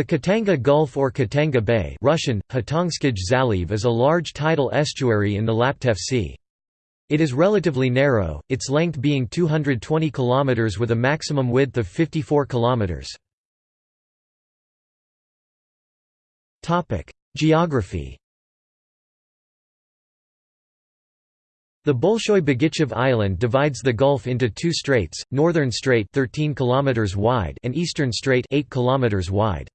The Khatanga Gulf or Khatanga Bay Russian, Zaliv is a large tidal estuary in the Laptev Sea. It is relatively narrow, its length being 220 km with a maximum width of 54 km. Geography The Bolshoy Begichev Island divides the gulf into two straits, Northern Strait 13 km wide and Eastern Strait 8 km wide.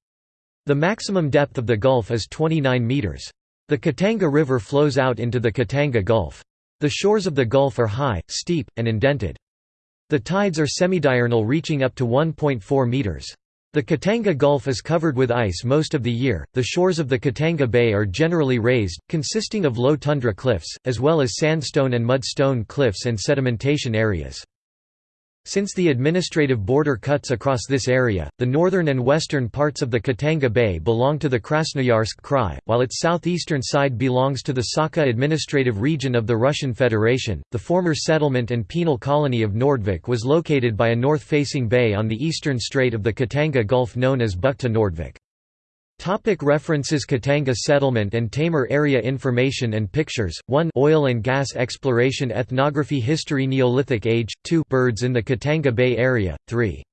The maximum depth of the gulf is 29 meters. The Khatanga River flows out into the Khatanga Gulf. The shores of the gulf are high, steep, and indented. The tides are semidiurnal reaching up to 1.4 meters. The Khatanga Gulf is covered with ice most of the year. The shores of the Khatanga Bay are generally raised, consisting of low tundra cliffs, as well as sandstone and mudstone cliffs and sedimentation areas. Since the administrative border cuts across this area, the northern and western parts of the Khatanga Bay belong to the Krasnoyarsk Krai, while its southeastern side belongs to the Sakha administrative region of the Russian Federation. The former settlement and penal colony of Nordvik was located by a north-facing bay on the eastern strait of the Khatanga Gulf known as Bukhta Nordvik. Topic references Khatanga settlement and Taymyr area information and pictures. 1 Oil and gas exploration ethnography history Neolithic age. 2 Birds in the Khatanga Bay area. 3